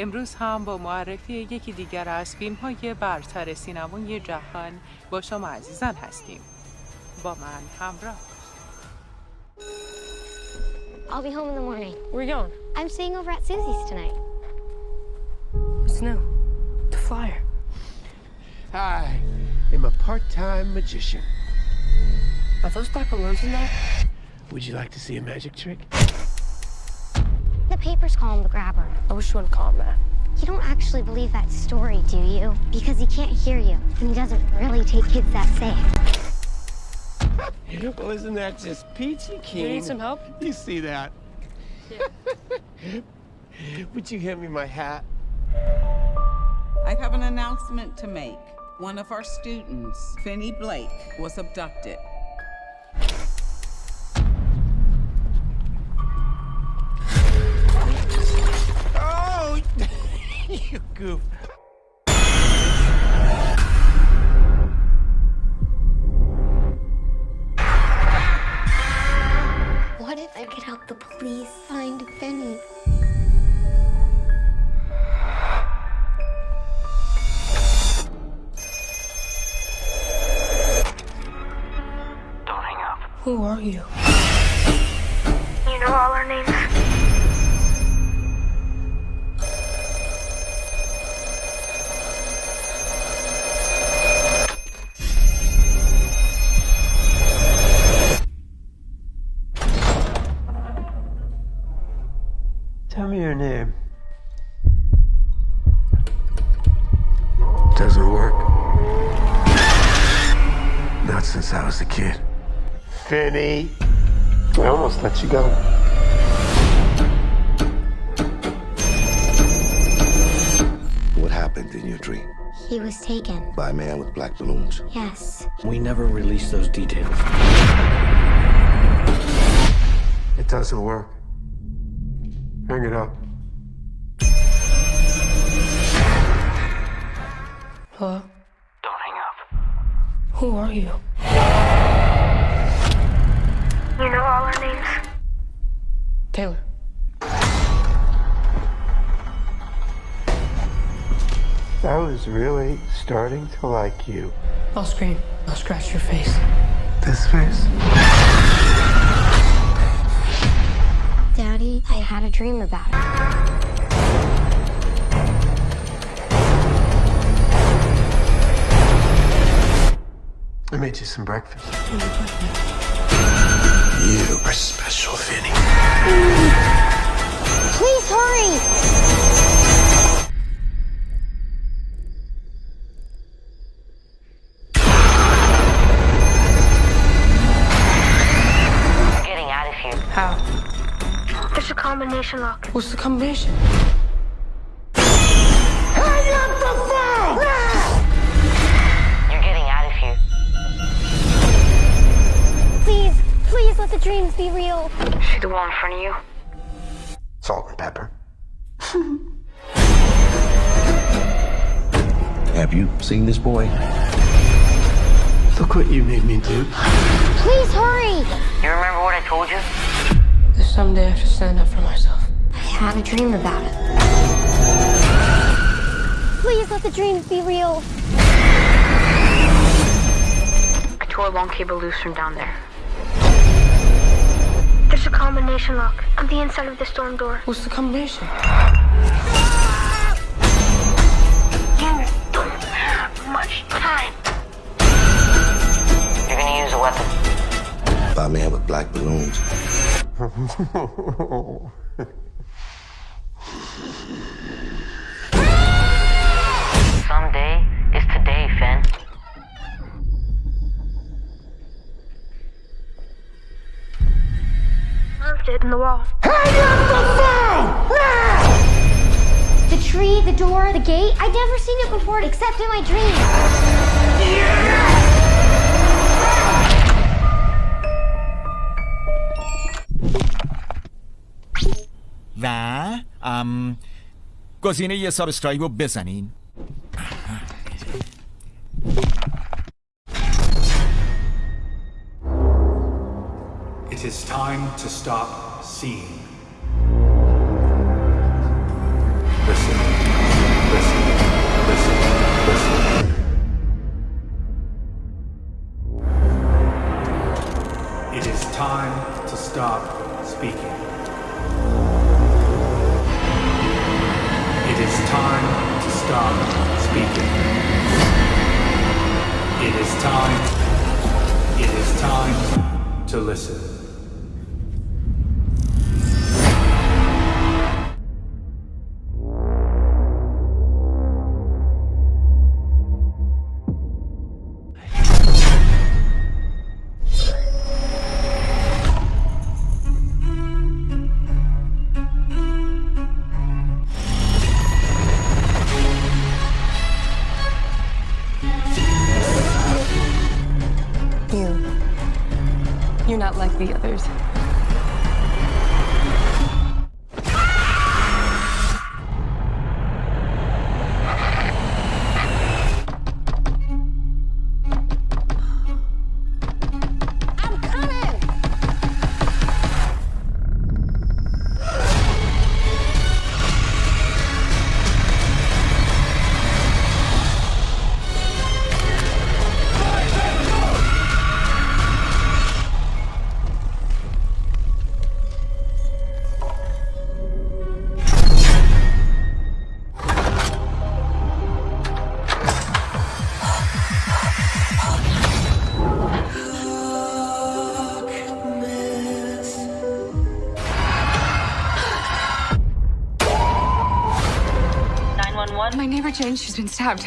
امروز هم با معرفی یکی دیگر از فیلم های برتر سینمای جهان با شما عزیزان هستیم با من همراه I'll be home in the morning. Where you going? I'm staying over at Susie's tonight. What's new? The flyer. I am a part-time magician. Are those black balloons in there? Would you like to see a magic trick? The papers call him the grabber. I wish you wouldn't call him that. You don't actually believe that story, do you? Because he can't hear you, and he doesn't really take kids that safe. Well, isn't that just peachy keen? You need some help? You see that? Yeah. Would you hand me my hat? I have an announcement to make. One of our students, Finney Blake, was abducted. You goof. What if I could help the police find Benny? Don't hang up. Who are you? You know all our names. Name. Doesn't work. Not since I was a kid. Finney. I almost let you go. What happened in your dream? He was taken. By a man with black balloons. Yes. We never released those details. It doesn't work. Hang it up. Hello? Don't hang up. Who are you? You know all our names. Taylor. I was really starting to like you. I'll scream. I'll scratch your face. This face? Daddy, I had a dream about it. Made you some breakfast. You are special, Finney. Please hurry! We're getting out of here. How? There's a combination lock. What's the combination? Wall in front of you? Salt and pepper. Have you seen this boy? Look what you made me do. Please hurry! You remember what I told you? That someday I should stand up for myself. I had a dream about it. Please let the dreams be real. I tore a long cable loose from down there. There's a combination lock on the inside of the storm door. What's the combination? You don't have much time. You're gonna use a weapon. By man with black balloons. door, the gate. I'd never seen it before except in my dreams. و ام گزینه یه سابسکرایب رو بزنین It is time to stop seeing. It is time to stop speaking. It is time to stop speaking. It is time. It is time to listen. Like the others. My neighbor Jane, she's been stabbed.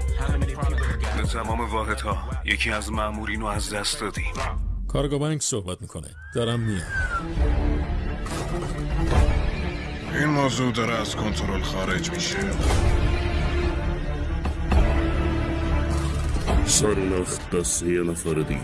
به تمام واحدها یکی از مامورین رو از دست دادیم کارگاه بانک صحبت می‌کنه. دارم میام. این موضوع داره از کنترل خارج میشه. سر نخت دست یه نفر دیگه.